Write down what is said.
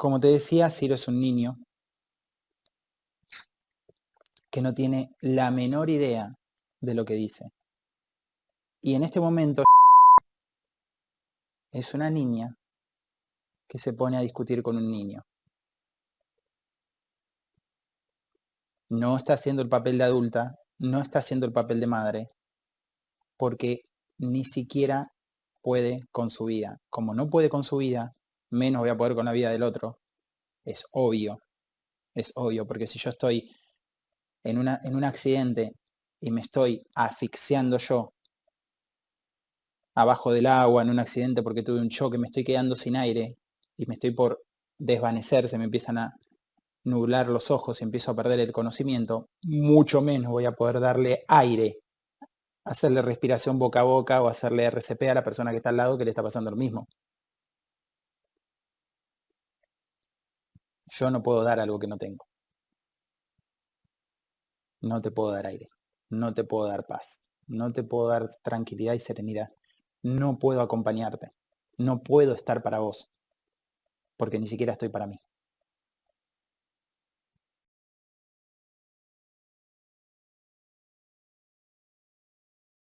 Como te decía, Ciro es un niño que no tiene la menor idea de lo que dice. Y en este momento es una niña que se pone a discutir con un niño. No está haciendo el papel de adulta, no está haciendo el papel de madre, porque ni siquiera puede con su vida. Como no puede con su vida, menos voy a poder con la vida del otro. Es obvio, es obvio, porque si yo estoy en, en un accidente y me estoy asfixiando yo abajo del agua en un accidente porque tuve un choque, me estoy quedando sin aire y me estoy por desvanecer, se me empiezan a nublar los ojos y empiezo a perder el conocimiento, mucho menos voy a poder darle aire, hacerle respiración boca a boca o hacerle RCP a la persona que está al lado que le está pasando lo mismo. Yo no puedo dar algo que no tengo. No te puedo dar aire. No te puedo dar paz. No te puedo dar tranquilidad y serenidad. No puedo acompañarte. No puedo estar para vos. Porque ni siquiera estoy para mí.